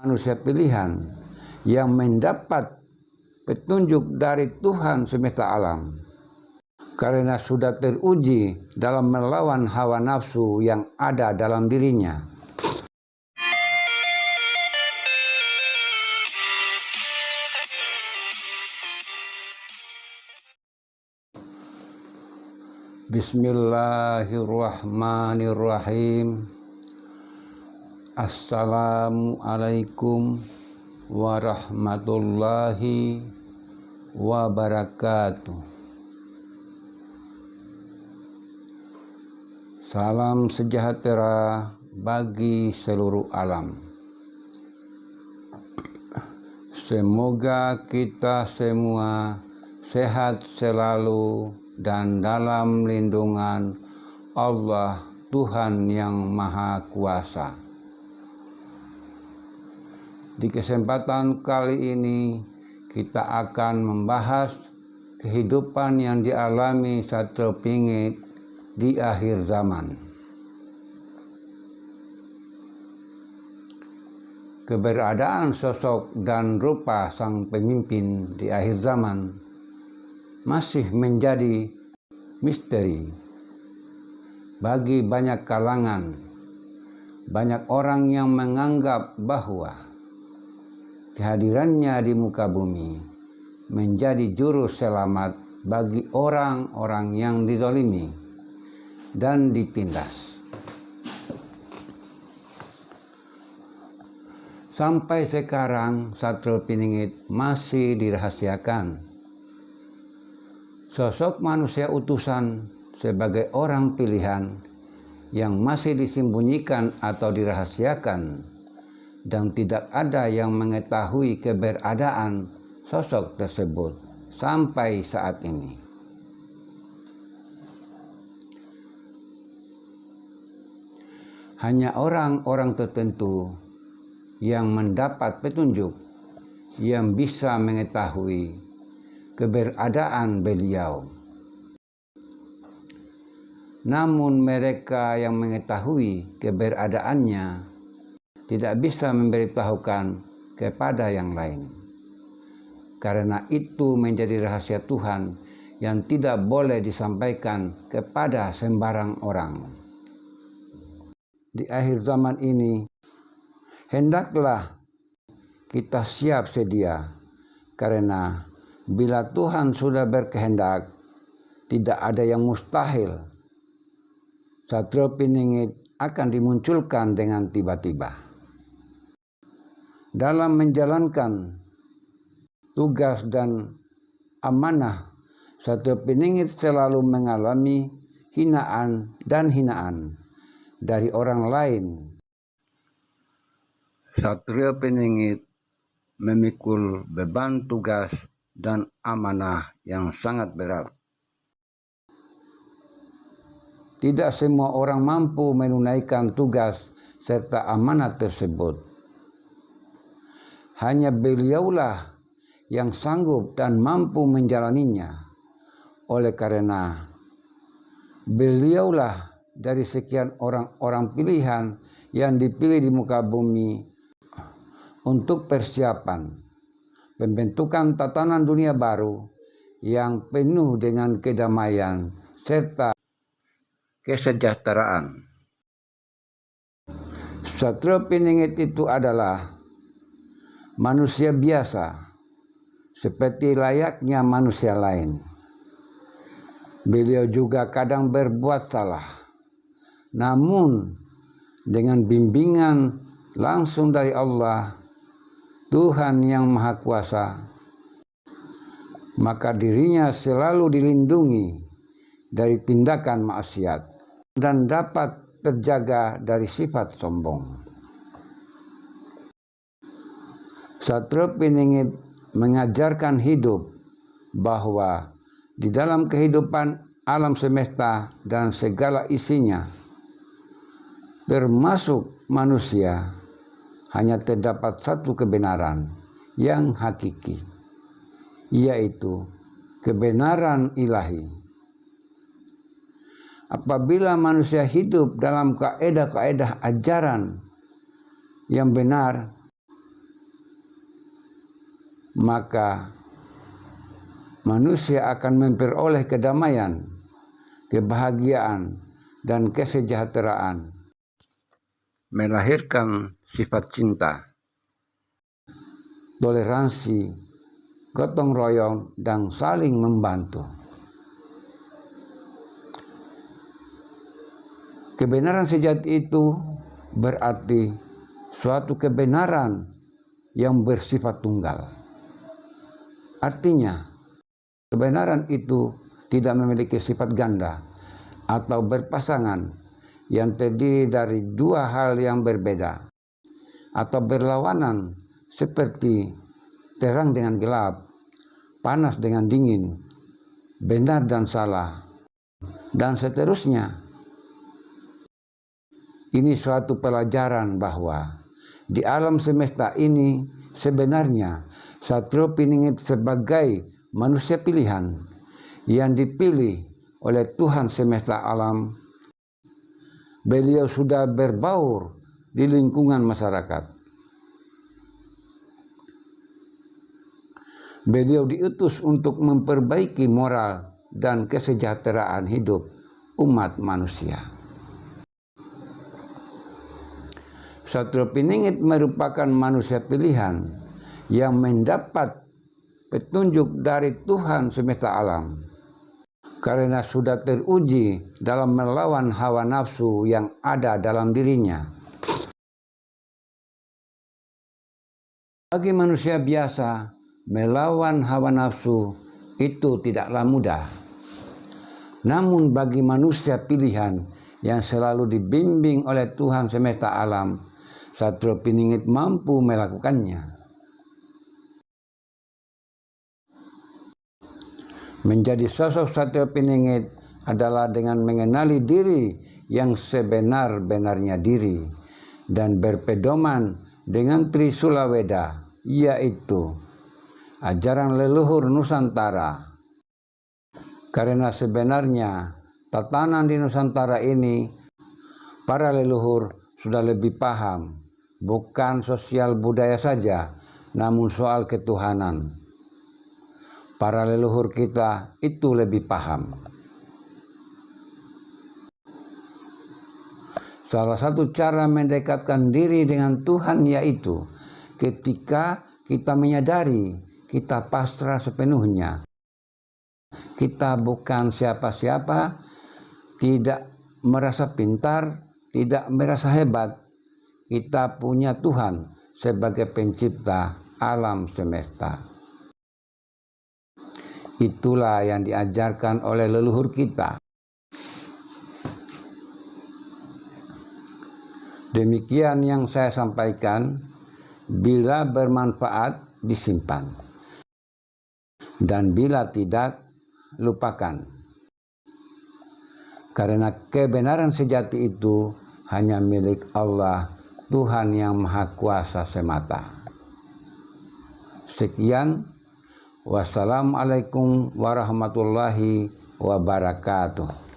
manusia pilihan yang mendapat petunjuk dari Tuhan semesta alam karena sudah teruji dalam melawan hawa nafsu yang ada dalam dirinya. Bismillahirrahmanirrahim. Assalamualaikum warahmatullahi wabarakatuh. Salam sejahtera bagi seluruh alam. Semoga kita semua sehat selalu dan dalam lindungan Allah Tuhan yang Maha Kuasa. Di kesempatan kali ini kita akan membahas kehidupan yang dialami satu pingit di akhir zaman. Keberadaan sosok dan rupa sang pemimpin di akhir zaman masih menjadi misteri bagi banyak kalangan. Banyak orang yang menganggap bahwa kehadirannya di muka bumi menjadi juru selamat bagi orang-orang yang didolimi dan ditindas. Sampai sekarang Satrio Piningit masih dirahasiakan. Sosok manusia utusan sebagai orang pilihan yang masih disembunyikan atau dirahasiakan dan tidak ada yang mengetahui keberadaan sosok tersebut sampai saat ini. Hanya orang-orang tertentu yang mendapat petunjuk yang bisa mengetahui keberadaan beliau. Namun mereka yang mengetahui keberadaannya tidak bisa memberitahukan kepada yang lain. Karena itu menjadi rahasia Tuhan yang tidak boleh disampaikan kepada sembarang orang. Di akhir zaman ini, hendaklah kita siap sedia, karena bila Tuhan sudah berkehendak, tidak ada yang mustahil. Satrio Piningit akan dimunculkan dengan tiba-tiba dalam menjalankan tugas dan amanah satu peningit selalu mengalami hinaan dan hinaan dari orang lain. Satria peningit memikul beban tugas dan amanah yang sangat berat. Tidak semua orang mampu menunaikan tugas serta amanah tersebut. Hanya beliaulah yang sanggup dan mampu menjalaninya. Oleh karena beliaulah dari sekian orang-orang pilihan yang dipilih di muka bumi untuk persiapan pembentukan tatanan dunia baru yang penuh dengan kedamaian serta kesejahteraan. Satrio Piningit itu adalah manusia biasa seperti layaknya manusia lain. Beliau juga kadang berbuat salah. Namun dengan bimbingan langsung dari Allah, Tuhan yang Maha Kuasa, maka dirinya selalu dilindungi dari tindakan maksiat dan dapat terjaga dari sifat sombong. Satrio Piningit mengajarkan hidup bahwa di dalam kehidupan alam semesta dan segala isinya, termasuk manusia, hanya terdapat satu kebenaran yang hakiki, yaitu kebenaran ilahi. Apabila manusia hidup dalam kaedah-kaedah ajaran yang benar, maka manusia akan memperoleh kedamaian, kebahagiaan, dan kesejahteraan. Melahirkan sifat cinta, toleransi, gotong royong, dan saling membantu. Kebenaran sejati itu berarti suatu kebenaran yang bersifat tunggal. Artinya, kebenaran itu tidak memiliki sifat ganda atau berpasangan yang terdiri dari dua hal yang berbeda atau berlawanan seperti terang dengan gelap, panas dengan dingin, benar dan salah, dan seterusnya. Ini suatu pelajaran bahwa di alam semesta ini sebenarnya Satrio Piningit sebagai manusia pilihan yang dipilih oleh Tuhan semesta alam. Beliau sudah berbaur di lingkungan masyarakat Beliau diutus untuk memperbaiki moral dan kesejahteraan hidup umat manusia. Satrio Piningit merupakan manusia pilihan yang mendapat petunjuk dari Tuhan semesta alam karena sudah teruji dalam melawan hawa nafsu yang ada dalam dirinya. Bagi manusia biasa, melawan hawa nafsu itu tidaklah mudah. Namun bagi manusia pilihan yang selalu dibimbing oleh Tuhan semesta alam, Satrio Piningit mampu melakukannya. Menjadi sosok Satrio Piningit adalah dengan mengenali diri yang sebenar-benarnya diri dan berpedoman dengan Trisula Weda, yaitu ajaran leluhur Nusantara. Karena sebenarnya tatanan di Nusantara ini para leluhur sudah lebih paham, bukan sosial budaya saja, namun soal ketuhanan. Para leluhur kita itu lebih paham. Salah satu cara mendekatkan diri dengan Tuhan yaitu ketika kita menyadari kita pasrah sepenuhnya. Kita bukan siapa-siapa, tidak merasa pintar, tidak merasa hebat. Kita punya Tuhan sebagai pencipta alam semesta. Itulah yang diajarkan oleh leluhur kita. Demikian yang saya sampaikan, bila bermanfaat disimpan dan bila tidak, lupakan. Karena kebenaran sejati itu hanya milik Allah, Tuhan yang Maha Kuasa semata. Sekian, wassalamualaikum warahmatullahi wabarakatuh.